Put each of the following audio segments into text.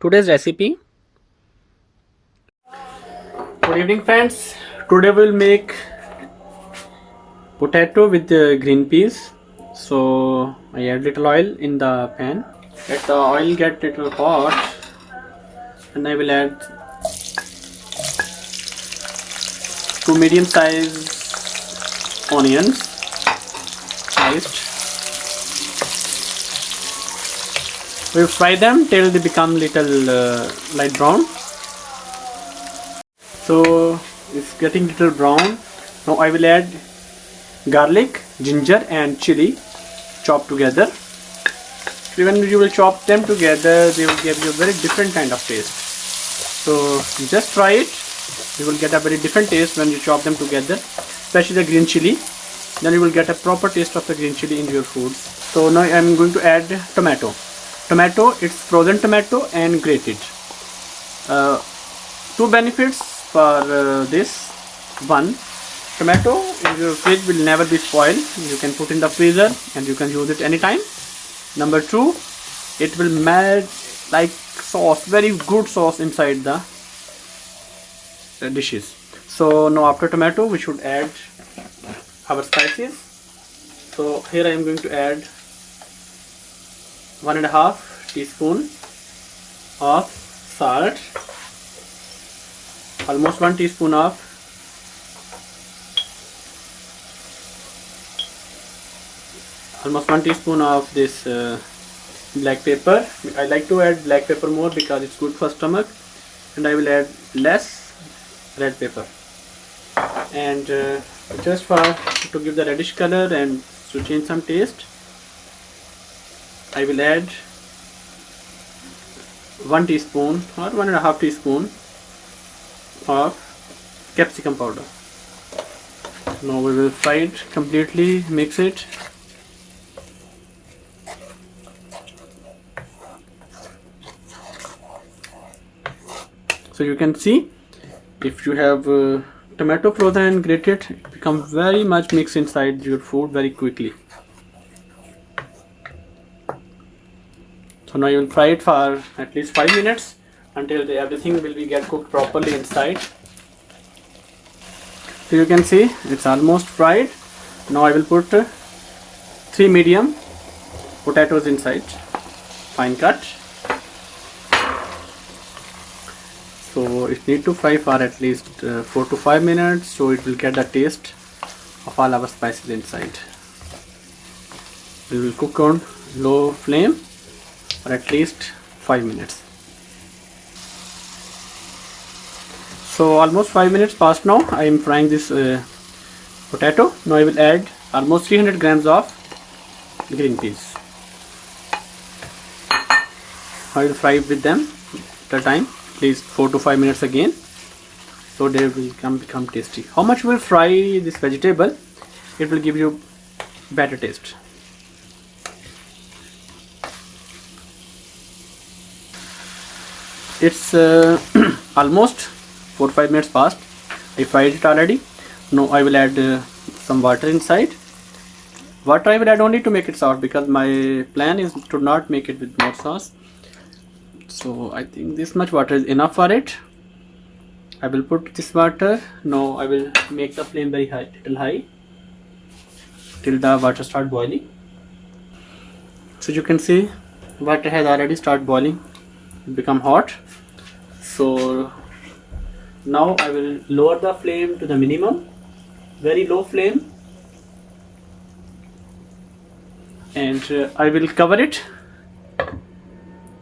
today's recipe. Good evening friends. Today we'll make potato with the green peas. So I add little oil in the pan. Let the oil get little hot. And I will add two medium sized onions sliced we fry them till they become little uh, light brown. So it's getting little brown. Now I will add garlic ginger and chili chopped together. When you will chop them together they will give you a very different kind of taste. So just try it. You will get a very different taste when you chop them together especially the green chili. Then you will get a proper taste of the green chili in your food. So now I am going to add tomato tomato it's frozen tomato and grated. Uh, two benefits for uh, this. One tomato in your fridge will never be spoiled. You can put in the freezer and you can use it anytime. Number two it will melt like sauce very good sauce inside the uh, dishes. So now after tomato we should add our spices. So here I am going to add one and a half teaspoon of salt. Almost one teaspoon of almost one teaspoon of this uh, black pepper. I like to add black pepper more because it's good for stomach. And I will add less red pepper. And uh, just for to give the reddish color and to change some taste I will add one teaspoon or one and a half teaspoon of capsicum powder. Now we will fry it completely mix it. So you can see if you have uh, tomato frozen and grated it becomes very much mixed inside your food very quickly so now you will fry it for at least five minutes until the, everything will be get cooked properly inside. So you can see it's almost fried. Now I will put uh, three medium potatoes inside. Fine cut. So it need to fry for at least uh, 4 to 5 minutes so it will get the taste of all our spices inside. We will cook on low flame for at least 5 minutes. So almost 5 minutes past now. I am frying this uh, potato. Now I will add almost 300 grams of green peas. I will fry with them at a time at least 4 to 5 minutes again. So they will come become tasty. How much will fry this vegetable? It will give you better taste it's uh, almost 4-5 minutes past. I fried it already. Now I will add uh, some water inside. Water I will add only to make it soft because my plan is to not make it with more sauce. So I think this much water is enough for it. I will put this water. Now I will make the flame very high little high till the water start boiling. So you can see water has already started boiling. Become hot so now I will lower the flame to the minimum. Very low flame. And uh, I will cover it.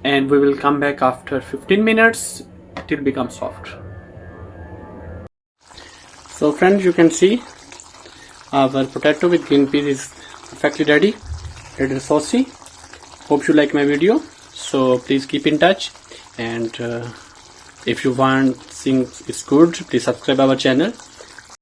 And we will come back after 15 minutes till become soft. So friends you can see our potato with green peas is perfectly ready it is saucy. Hope you like my video. So please keep in touch and uh, if you want things is good please subscribe our channel